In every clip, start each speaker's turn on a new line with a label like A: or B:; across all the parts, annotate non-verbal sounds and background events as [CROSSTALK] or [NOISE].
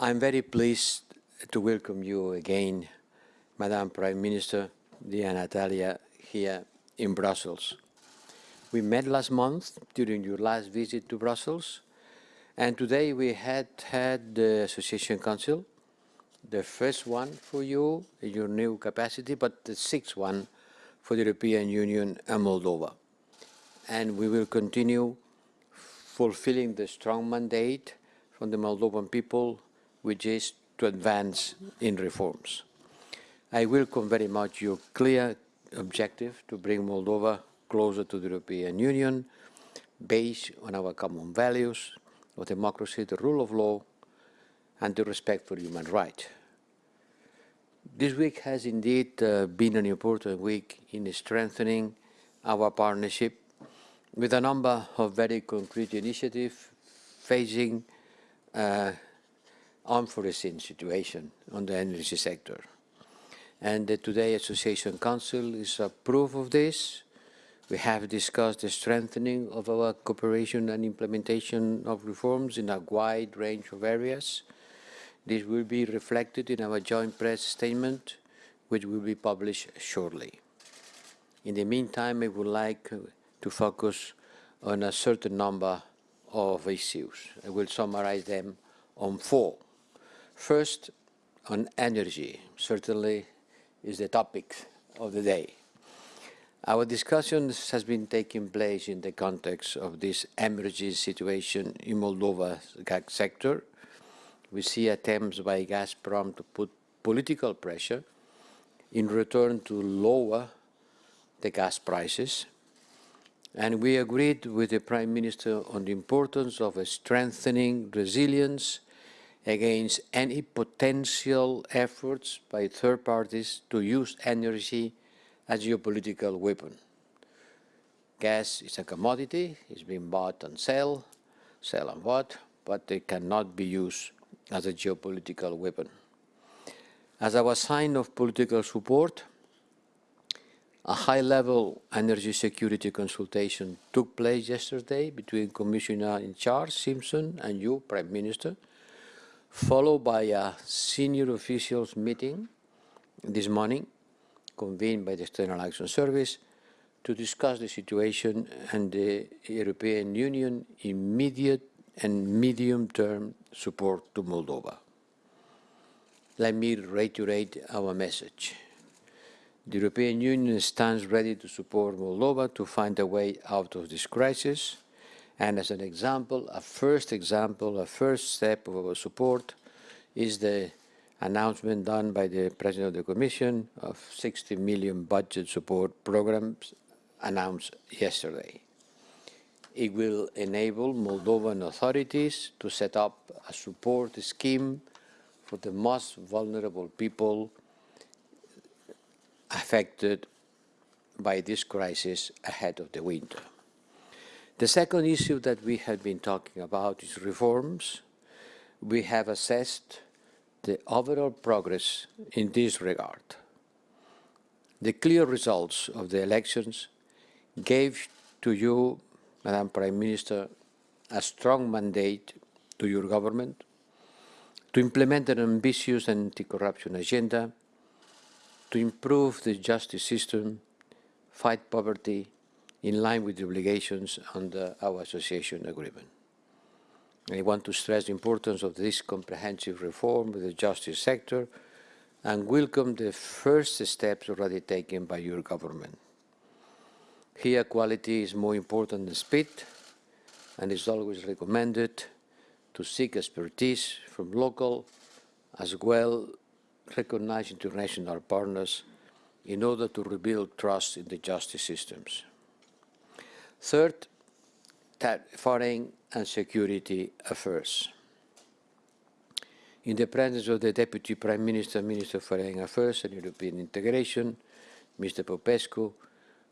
A: I'm very pleased to welcome you again, Madam Prime Minister, dear Natalia, here in Brussels. We met last month during your last visit to Brussels, and today we had had the Association Council, the first one for you in your new capacity, but the sixth one for the European Union and Moldova. And we will continue fulfilling the strong mandate from the Moldovan people, which is to advance in reforms. I welcome very much your clear objective to bring Moldova closer to the European Union, based on our common values of democracy, the rule of law, and the respect for human rights. This week has indeed uh, been an important week in strengthening our partnership with a number of very concrete initiatives facing uh, unforeseen situation on the energy sector. And the Today Association Council is a proof of this. We have discussed the strengthening of our cooperation and implementation of reforms in a wide range of areas. This will be reflected in our joint press statement, which will be published shortly. In the meantime, I would like to focus on a certain number of issues. I will summarize them on four. First, on energy, certainly is the topic of the day. Our discussion has been taking place in the context of this emergency situation in Moldova's gas sector. We see attempts by Gazprom to put political pressure in return to lower the gas prices. And we agreed with the Prime Minister on the importance of strengthening resilience against any potential efforts by third parties to use energy as a geopolitical weapon. Gas is a commodity, it's being bought and sell, sell and bought, but it cannot be used as a geopolitical weapon. As our sign of political support, a high-level energy security consultation took place yesterday between Commissioner in charge, Simson, and you, Prime Minister, followed by a senior officials meeting this morning, convened by the External Action Service, to discuss the situation and the European Union immediate and medium-term support to Moldova. Let me reiterate our message. The European Union stands ready to support Moldova to find a way out of this crisis and as an example, a first example, a first step of our support is the announcement done by the President of the Commission of 60 million budget support programs announced yesterday. It will enable Moldovan authorities to set up a support scheme for the most vulnerable people affected by this crisis ahead of the winter. The second issue that we have been talking about is reforms. We have assessed the overall progress in this regard. The clear results of the elections gave to you, Madam Prime Minister, a strong mandate to your government to implement an ambitious anti-corruption agenda, to improve the justice system, fight poverty, in line with the obligations under our association agreement. I want to stress the importance of this comprehensive reform of the justice sector and welcome the first steps already taken by your government. Here, quality is more important than speed, and is always recommended to seek expertise from local as well recognized international partners in order to rebuild trust in the justice systems. Third, foreign and security affairs. In the presence of the Deputy Prime Minister, Minister of Foreign Affairs and European Integration, Mr. Popescu,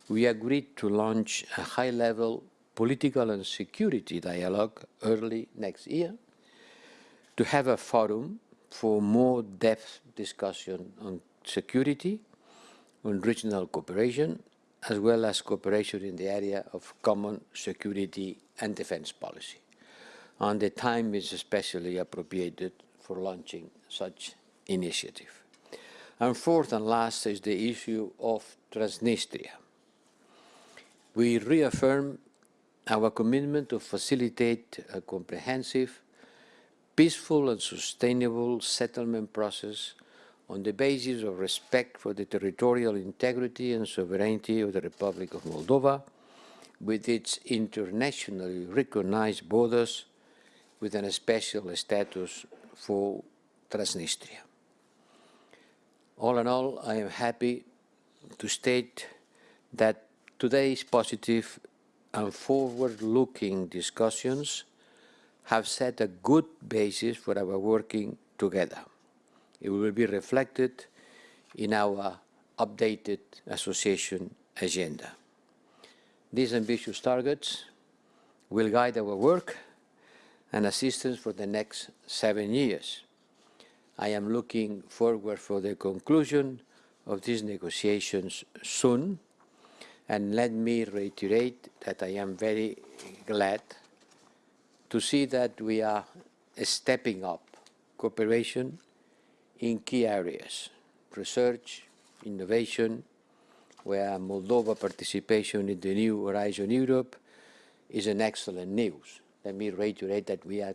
A: we agreed to launch a high-level political and security dialogue early next year to have a forum for more depth discussion on security, on regional cooperation as well as cooperation in the area of common security and defense policy. And the time is especially appropriated for launching such initiative. And fourth and last is the issue of Transnistria. We reaffirm our commitment to facilitate a comprehensive, peaceful and sustainable settlement process on the basis of respect for the territorial integrity and sovereignty of the Republic of Moldova, with its internationally recognized borders, with a special status for Transnistria. All in all, I am happy to state that today's positive and forward-looking discussions have set a good basis for our working together. It will be reflected in our updated association agenda. These ambitious targets will guide our work and assistance for the next seven years. I am looking forward for the conclusion of these negotiations soon, and let me reiterate that I am very glad to see that we are stepping up cooperation in key areas, research, innovation, where Moldova participation in the new Horizon Europe is an excellent news. Let me reiterate that we are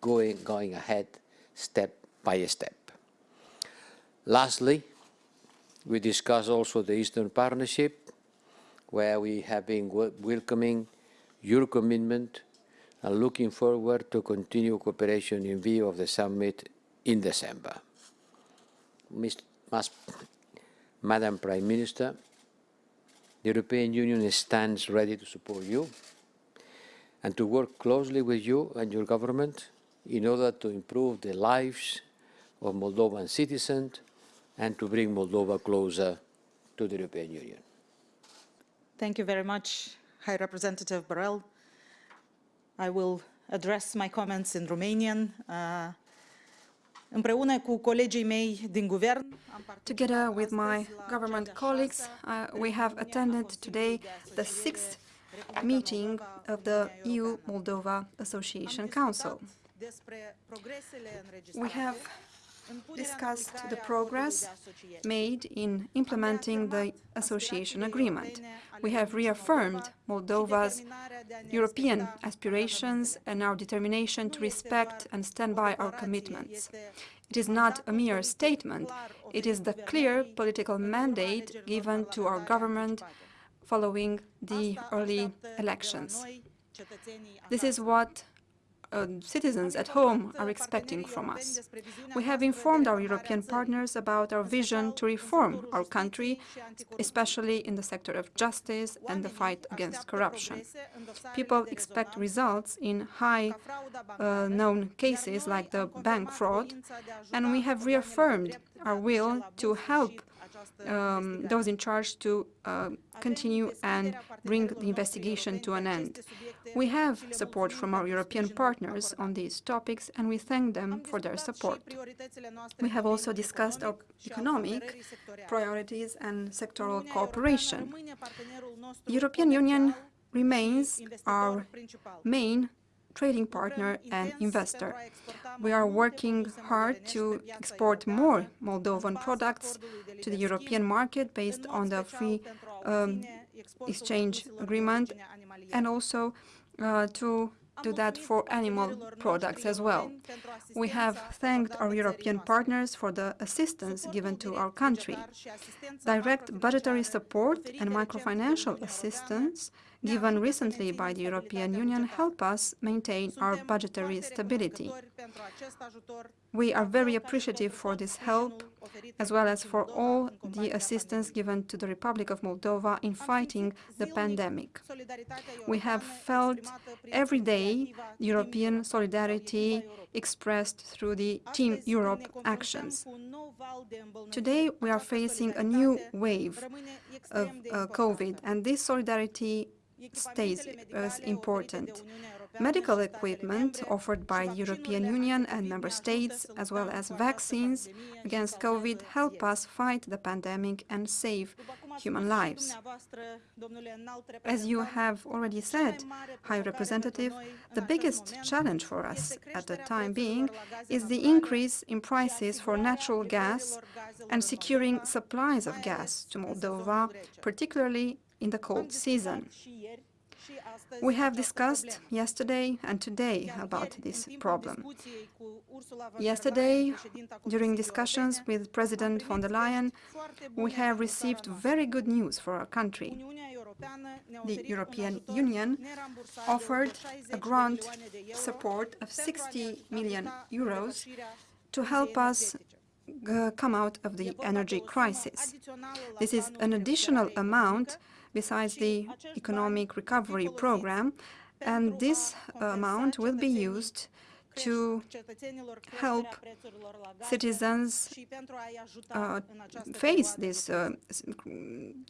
A: going, going ahead step by step. Lastly, we discuss also the Eastern Partnership, where we have been welcoming your commitment and looking forward to continue cooperation in view of the summit in December. Madam Prime Minister, the European Union stands ready to support you and to work closely with you and your government in order to improve the lives of Moldovan citizens and to bring Moldova closer to the European Union.
B: Thank you very much, High Representative Borrell. I will address my comments in Romanian. Uh, Împreună cu colegii mei din guvern,
C: Together with my government colleagues, uh, we have attended today the sixth meeting of the EU-Moldova Association Council. We have discussed the progress made in implementing the association agreement. We have reaffirmed Moldova's European aspirations and our determination to respect and stand by our commitments. It is not a mere statement, it is the clear political mandate given to our government following the early elections. This is what uh, citizens at home are expecting from us. We have informed our European partners about our vision to reform our country, especially in the sector of justice and the fight against corruption. People expect results in high-known uh, cases like the bank fraud, and we have reaffirmed our will to help um, those in charge to uh, continue and bring the investigation to an end. We have support from our European partners on these topics, and we thank them for their support. We have also discussed our economic priorities and sectoral cooperation. The European Union remains our main trading partner and investor. We are working hard to export more Moldovan products to the European market based on the free um, exchange agreement and also uh, to do that for animal products as well. We have thanked our European partners for the assistance given to our country. Direct budgetary support and microfinancial assistance given recently by the European Union help us maintain our budgetary stability. We are very appreciative for this help, as well as for all the assistance given to the Republic of Moldova in fighting the pandemic. We have felt every day European solidarity expressed through the Team Europe actions. Today, we are facing a new wave of uh, COVID, and this solidarity stays as important. Medical equipment offered by the European Union and member states, as well as vaccines against COVID, help us fight the pandemic and save human lives. As you have already said, High Representative, the biggest challenge for us at the time being is the increase in prices for natural gas and securing supplies of gas to Moldova, particularly in the cold season. We have discussed yesterday and today about this problem. Yesterday, during discussions with President von der Leyen, we have received very good news for our country. The European Union offered a grant support of 60 million euros to help us come out of the energy crisis. This is an additional amount besides the economic recovery program, and this amount will be used to help citizens uh, face this uh,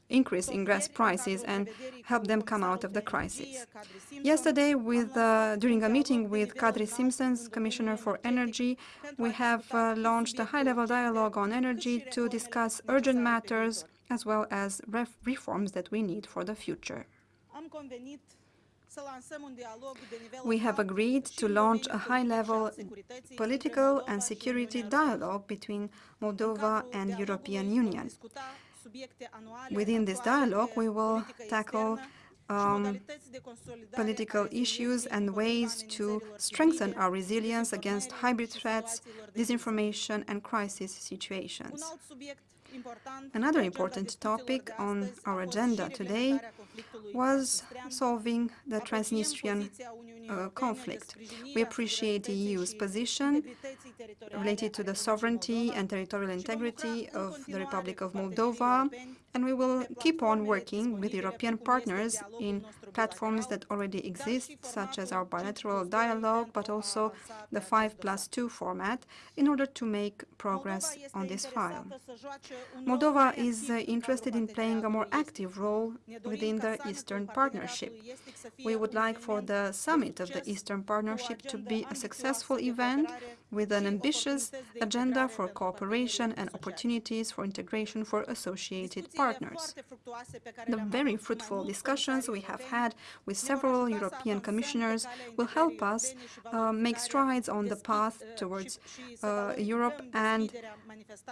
C: increase in gas prices and help them come out of the crisis. Yesterday, with, uh, during a meeting with Kadri Simsons, Commissioner for Energy, we have uh, launched a high-level dialogue on energy to discuss urgent matters as well as reforms that we need for the future. We have agreed to launch a high-level political and security dialogue between Moldova and European Union. Within this dialogue, we will tackle um, political issues and ways to strengthen our resilience against hybrid threats, disinformation and crisis situations. Another important topic on our agenda today was solving the Transnistrian uh, conflict. We appreciate the EU's position related to the sovereignty and territorial integrity of the Republic of Moldova, and we will keep on working with European partners in platforms that already exist, such as our bilateral dialogue, but also the 5 plus 2 format, in order to make progress on this file. Moldova is uh, interested in playing a more active role within the Eastern Partnership. We would like for the summit of the Eastern Partnership to be a successful event with an ambitious agenda for cooperation and opportunities for integration for associated partners. The very fruitful discussions we have had with several European commissioners will help us uh, make strides on the path towards uh, Europe and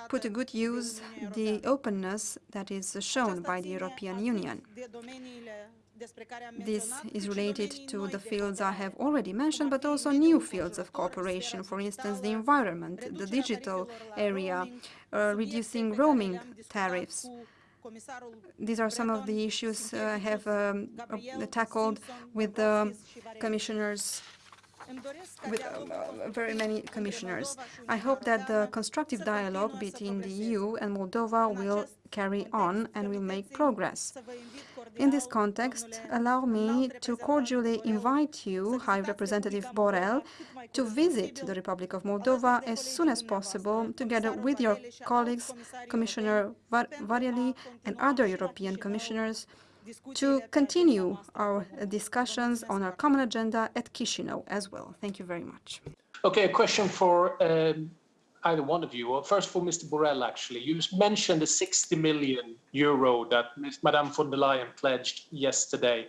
C: put to good use the openness that is shown by the European Union. This is related to the fields I have already mentioned, but also new fields of cooperation, for instance, the environment, the digital area, uh, reducing roaming tariffs. These are some of the issues uh, I have um, uh, tackled with the commissioners with uh, very many commissioners. I hope that the constructive dialogue between the EU and Moldova will carry on and will make progress. In this context, allow me to cordially invite you, High Representative Borrell, to visit the Republic of Moldova as soon as possible, together with your colleagues, Commissioner Var and other European commissioners, to continue our discussions on our common agenda at Chisinau as well. Thank you very much.
D: Okay, a question for um, either one of you. Well, first for Mr. Borrell, actually. You mentioned the 60 million euro that Madame von der Leyen pledged yesterday.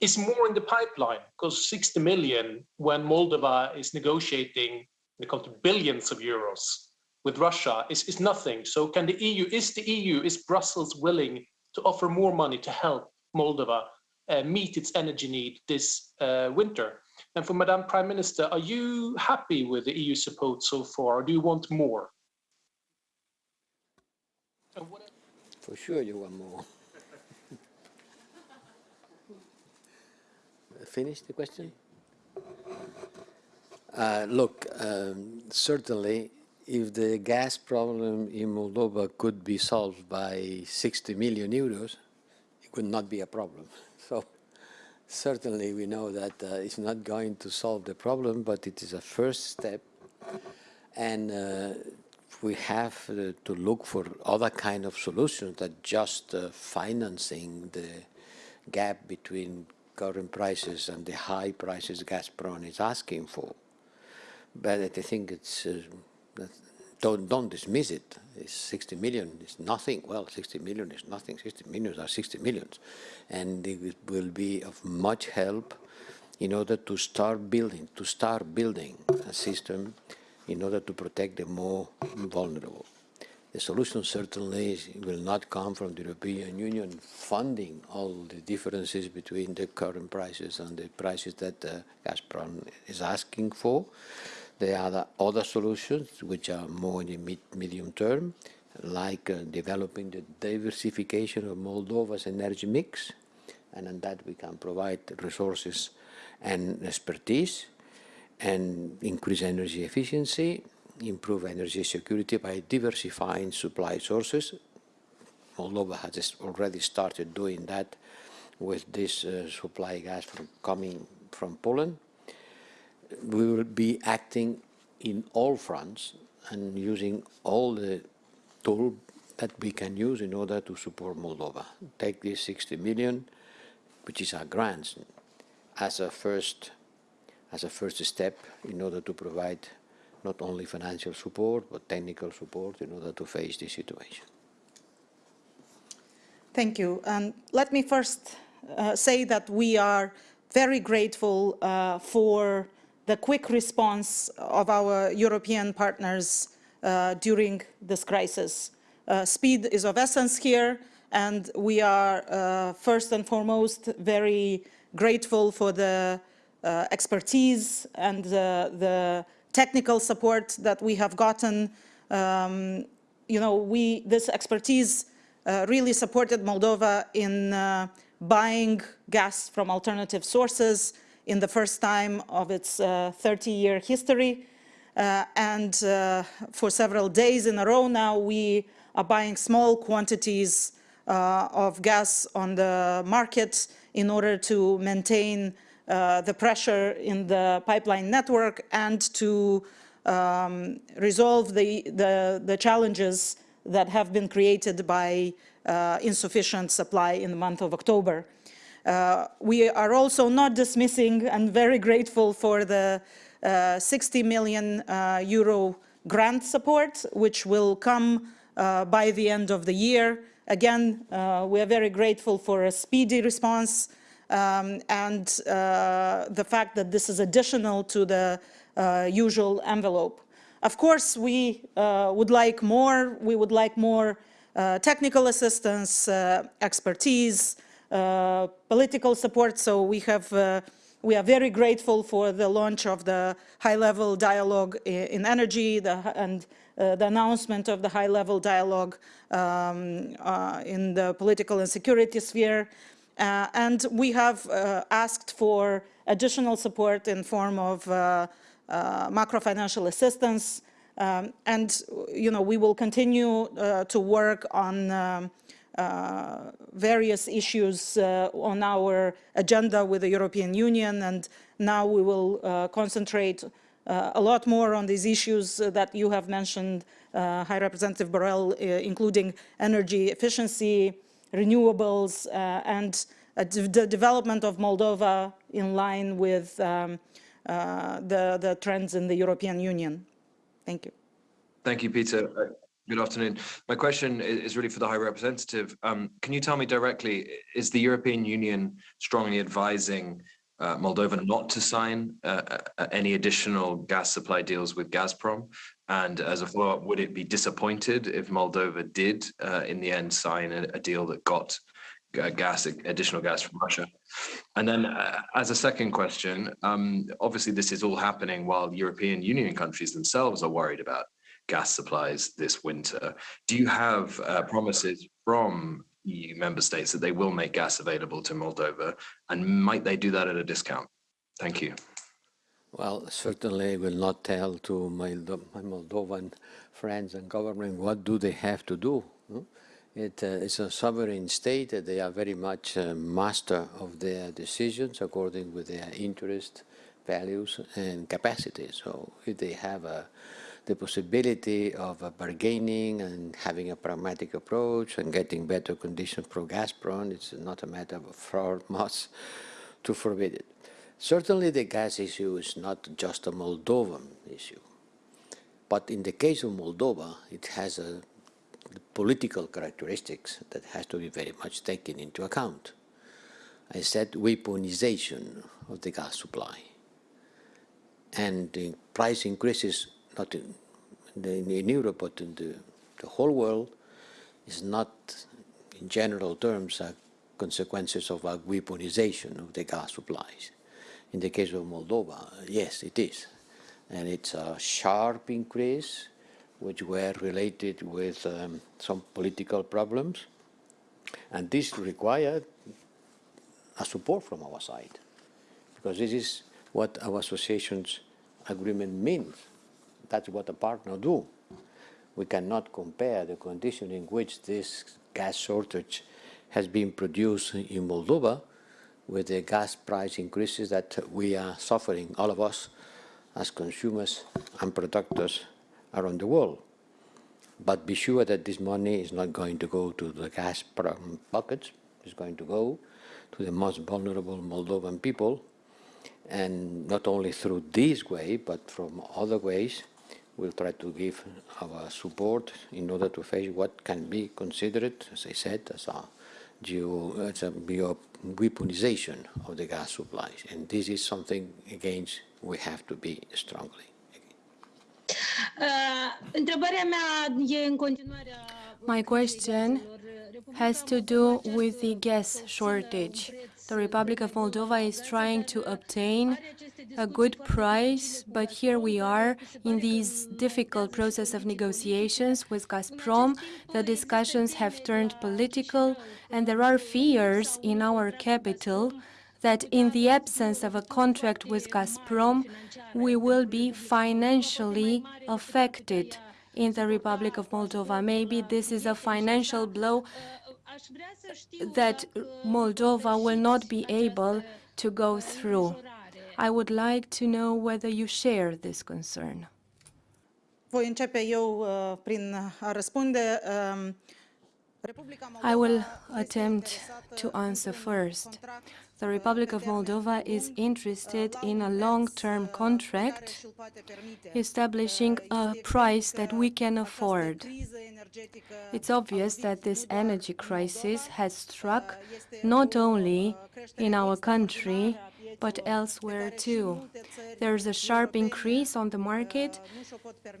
D: Is more in the pipeline? Because 60 million, when Moldova is negotiating, they come to billions of euros with Russia, is, is nothing. So can the EU, is the EU, is Brussels willing to offer more money to help Moldova uh, meet its energy need this uh, winter. And for Madam Prime Minister, are you happy with the EU support so far, or do you want more?
A: For sure you want more. [LAUGHS] Finish the question? Uh, look, um, certainly if the gas problem in Moldova could be solved by 60 million euros, it would not be a problem. [LAUGHS] So certainly we know that uh, it's not going to solve the problem, but it is a first step. And uh, we have uh, to look for other kind of solutions than just uh, financing the gap between current prices and the high prices Gazprom is asking for. But I think it's uh, don't, don't dismiss it. It's 60 million is nothing. Well, 60 million is nothing. 60 millions are 60 millions. And it will be of much help in order to start building, to start building a system in order to protect the more vulnerable. The solution certainly will not come from the European Union funding all the differences between the current prices and the prices that uh, Gazprom is asking for. There are other solutions which are more in the mid medium term, like uh, developing the diversification of Moldova's energy mix, and on that we can provide resources and expertise and increase energy efficiency improve energy security by diversifying supply sources. Moldova has already started doing that with this uh, supply gas from coming from Poland. We will be acting in all fronts and using all the tools that we can use in order to support Moldova. Take this 60 million, which is our grants, as a first as a first step in order to provide not only financial support, but technical support in order to face this situation.
B: Thank you. And let me first uh, say that we are very grateful uh, for the quick response of our European partners uh, during this crisis. Uh, speed is of essence here, and we are uh, first and foremost very grateful for the uh, expertise and the technical support that we have gotten. Um, you know, we, this expertise uh, really supported Moldova in uh, buying gas from alternative sources in the first time of its 30-year uh, history. Uh, and uh, for several days in a row now, we are buying small quantities of gas on the market in order to maintain uh, the pressure in the pipeline network and to um, resolve the, the, the, challenges that have been created by uh, insufficient supply in the month of October. Uh, we are also not dismissing and very grateful for the uh, 60 million uh, euro grant support, which will come by the end of the year. Again, we are very grateful for a speedy response um, and the fact that this is additional to the usual envelope. Of course, we uh, would like more. We would like more uh, technical assistance, uh, expertise, political support. So we have we are very grateful for the launch of the high-level dialogue in energy the, and uh, the announcement of the high-level dialogue um, uh, in the political and security sphere. Uh, and we have uh, asked for additional support in form of uh, macro financial assistance. Um, and, you know, we will continue to work on um, uh, various issues uh, on our agenda with the European Union and now we will uh, concentrate a lot more on these issues that you have mentioned, High Representative Borrell, including energy efficiency, renewables uh, and uh, the development of Moldova in line with um, uh, the, the trends in the European Union. Thank you.
E: Thank you, Peter. Uh, good afternoon. My question is really for the High Representative. Um, can you tell me directly, is the European Union strongly advising uh, Moldova not to sign uh, uh, any additional gas supply deals with Gazprom? And as a follow-up, would it be disappointed if Moldova did, uh, in the end, sign a, a deal that got uh, gas, additional gas from Russia? And then, uh, as a second question, um, obviously this is all happening while European Union countries themselves are worried about gas supplies this winter. Do you have uh, promises from EU member states that they will make gas available to Moldova, and might they do that at a discount? Thank you.
A: Well, certainly I will not tell to my, my Moldovan friends and government what do they have to do. It, uh, it's a sovereign state. They are very much master of their decisions according with their interest, values, and capacity. So if they have a, the possibility of uh, bargaining and having a pragmatic approach and getting better conditions for Gazprom, it's not a matter of fraud [LAUGHS] must to forbid it. Certainly the gas issue is not just a Moldovan issue. But in the case of Moldova, it has a political characteristics that has to be very much taken into account. I said weaponization of the gas supply. And the price increases, not in, in, Europe, but in the, the whole world, is not, in general terms, a consequences of a weaponization of the gas supplies. In the case of Moldova, yes, it is. And it's a sharp increase, which were related with um, some political problems. And this required a support from our side, because this is what our association's agreement means. That's what a partner do. We cannot compare the condition in which this gas shortage has been produced in Moldova with the gas price increases that we are suffering, all of us, as consumers and producers around the world. But be sure that this money is not going to go to the gas buckets, it's going to go to the most vulnerable Moldovan people. And not only through this way, but from other ways, we'll try to give our support in order to face what can be considered, as I said, as a geo, as a bio weaponization of the gas supplies. And this is something against we have to be strongly.
F: Uh, întrebarea mea e în continuare
G: My question has to do with the gas shortage. The Republic of Moldova is trying to obtain a good price, but here we are in these difficult process of negotiations with Gazprom. The discussions have turned political, and there are fears in our capital that in the absence of a contract with Gazprom, we will be financially affected in the Republic of Moldova. Maybe this is a financial blow that Moldova will not be able to go through. I would like to know whether you share this concern.
B: Voi începe eu uh, prin a răspunde. Um,
G: I will attempt to answer first. The Republic of Moldova is interested in a long-term contract establishing a price that we can afford. It's obvious that this energy crisis has struck not only in our country, but elsewhere too. There's a sharp increase on the market,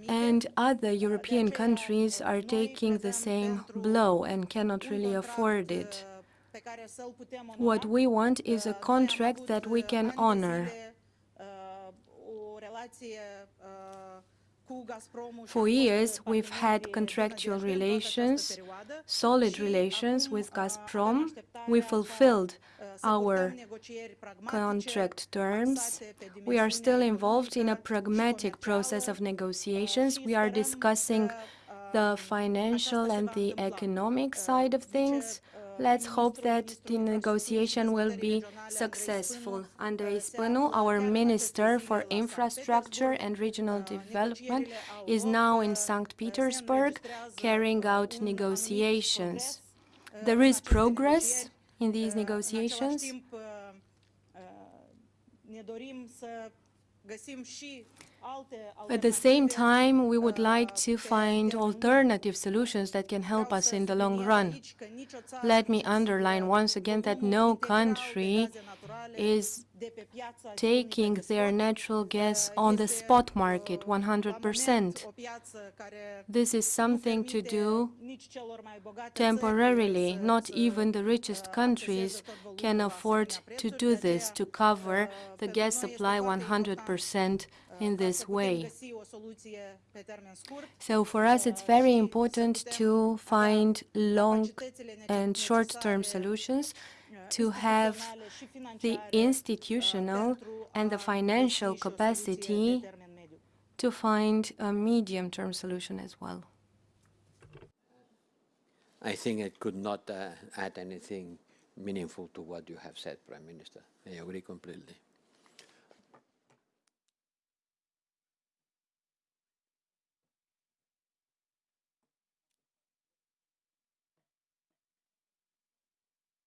G: and other European countries are taking the same blow and cannot really afford it. What we want is a contract that we can honor. For years, we've had contractual relations, solid relations with Gazprom. We fulfilled our contract terms. We are still involved in a pragmatic process of negotiations. We are discussing the financial and the economic side of things. Let's hope that the negotiation will be successful. Andrei Spânu, our Minister for Infrastructure and Regional Development, is now in St. Petersburg carrying out negotiations. There is progress in these negotiations. At the same time, we would like to find alternative solutions that can help us in the long run. Let me underline once again that no country is taking their natural gas on the spot market 100%. This is something to do temporarily. Not even the richest countries can afford to do this, to cover the gas supply 100% in this way. So for us, it's very important to find long and short-term solutions to have the institutional and the financial capacity to find a medium-term solution as well.
A: I think I could not uh, add anything meaningful to what you have said, Prime Minister. I agree completely.